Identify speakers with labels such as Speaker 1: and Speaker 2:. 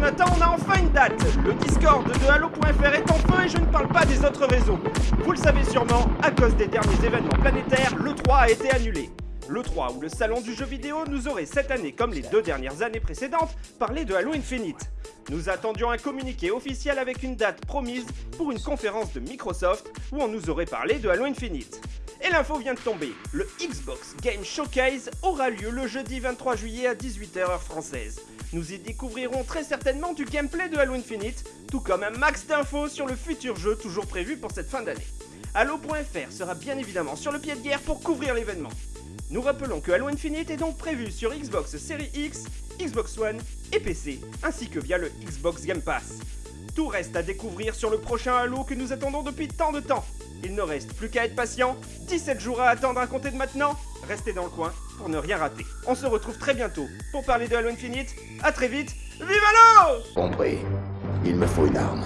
Speaker 1: Jonathan, on a enfin une date Le Discord de Halo.fr est en feu et je ne parle pas des autres réseaux. Vous le savez sûrement, à cause des derniers événements planétaires, le 3 a été annulé. Le 3 ou le salon du jeu vidéo nous aurait cette année, comme les deux dernières années précédentes, parlé de Halo Infinite. Nous attendions un communiqué officiel avec une date promise pour une conférence de Microsoft où on nous aurait parlé de Halo Infinite. Et l'info vient de tomber, le Xbox Game Showcase aura lieu le jeudi 23 juillet à 18h heure française. Nous y découvrirons très certainement du gameplay de Halo Infinite, tout comme un max d'infos sur le futur jeu toujours prévu pour cette fin d'année. Halo.fr sera bien évidemment sur le pied de guerre pour couvrir l'événement. Nous rappelons que Halo Infinite est donc prévu sur Xbox Series X, Xbox One et PC, ainsi que via le Xbox Game Pass. Tout reste à découvrir sur le prochain Halo que nous attendons depuis tant de temps. Il ne reste plus qu'à être patient, 17 jours à attendre à compter de maintenant, restez dans le coin pour ne rien rater. On se retrouve très bientôt pour parler de Halo Infinite, à très vite, vive Halo
Speaker 2: Compris. Il me faut une arme.